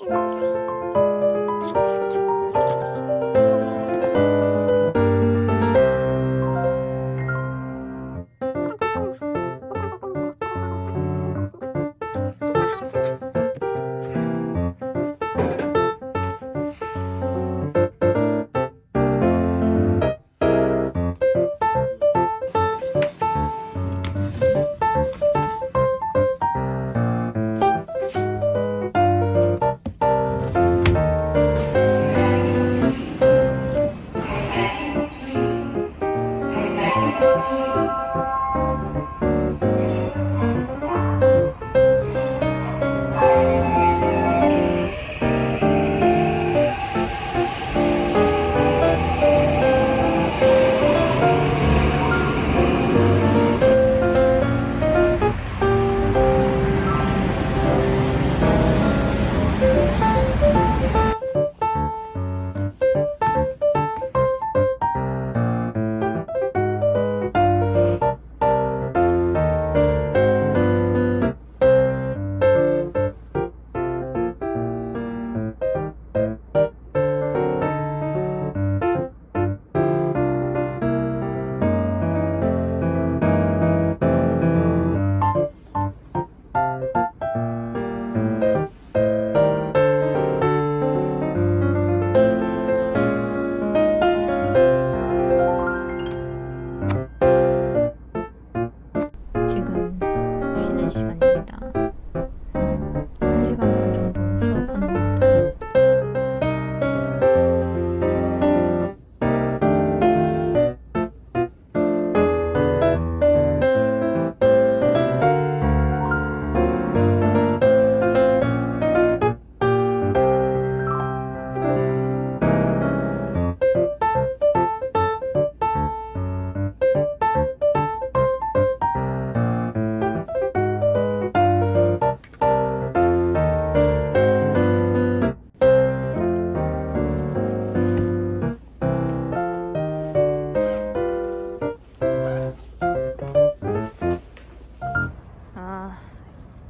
지금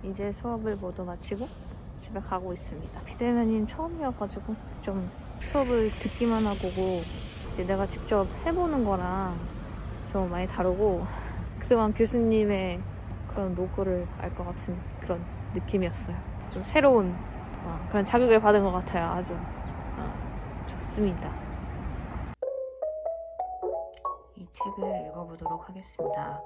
이제 수업을 모두 마치고 집에 가고 있습니다. 비대면인 처음이어가지고 좀 수업을 듣기만 하고 내가 직접 해보는 거랑 좀 많이 다르고 그동안 교수님의 그런 노고를 알 것 같은 그런 느낌이었어요. 좀 새로운 어, 그런 자극을 받은 것 같아요. 아주 어, 좋습니다. 이 책을 읽어보도록 하겠습니다.